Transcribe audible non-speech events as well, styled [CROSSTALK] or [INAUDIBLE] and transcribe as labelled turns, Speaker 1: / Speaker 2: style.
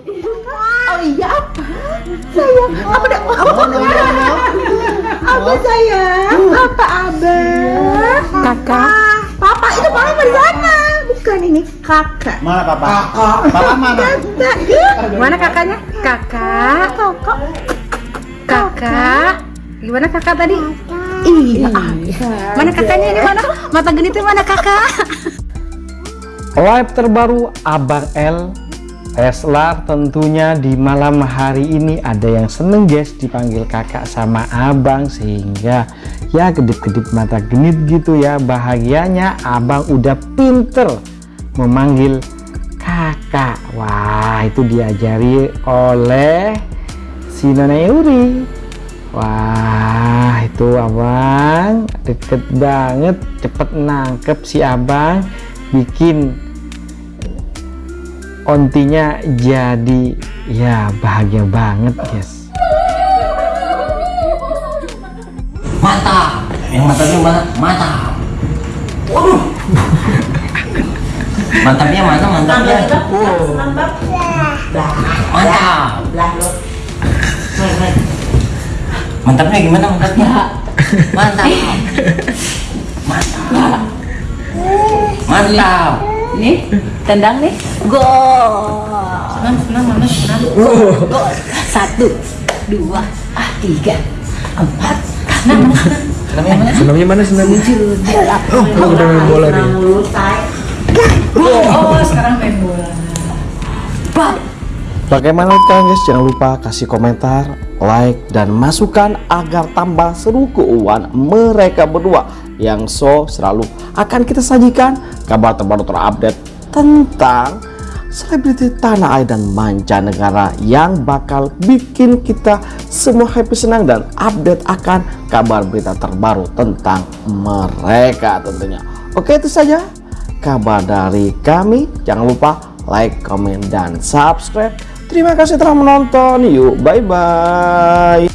Speaker 1: Oh iya apa? Sayang, apa dah? Apa Apa sayang? Apa abang? Kakak. Papa itu papa sana. Bukan ini kakak.
Speaker 2: Mana papa? Kakak. Papa mana?
Speaker 1: Kakak. Mana kakaknya? Kakak. Kakak. Kakak. Gimana kakak tadi? Iya. Mana kakaknya ini mana? Mata genitnya mana kakak?
Speaker 3: Live terbaru Abang L Leslar tentunya di malam hari ini ada yang seneng guys dipanggil kakak sama abang sehingga ya kedip-kedip mata genit gitu ya bahagianya abang udah pinter memanggil kakak. Wah itu diajari oleh si Nona Yuri wah itu abang deket banget cepet nangkep si abang bikin ontinya jadi ya bahagia banget guys
Speaker 2: Mata. Yang matanya mana? Mata. Waduh. Mantapnya mana? Mantapnya. Mantap. Mantapnya gimana mantapnya? [LAUGHS] Mantap. Mantap. Mantap.
Speaker 1: Nih, tendang nih. Go.
Speaker 2: Senang, senang, mana? Senang.
Speaker 1: Go. Satu, dua, ah tiga, empat. Nah, mana?
Speaker 2: Senangnya mana?
Speaker 3: senamnya mana senamnya
Speaker 1: Oh,
Speaker 3: udah main bola nih
Speaker 1: Oh, sekarang main bola. Bab.
Speaker 3: Bagaimana kalian guys? Jangan lupa kasih komentar, like, dan masukan agar tambah seru keuangan mereka berdua yang so selalu akan kita sajikan kabar terbaru terupdate tentang selebriti tanah air dan mancanegara yang bakal bikin kita semua happy senang dan update akan kabar berita terbaru tentang mereka tentunya. Oke itu saja kabar dari kami. Jangan lupa like, comment, dan subscribe. Terima kasih telah menonton. Yuk, bye-bye.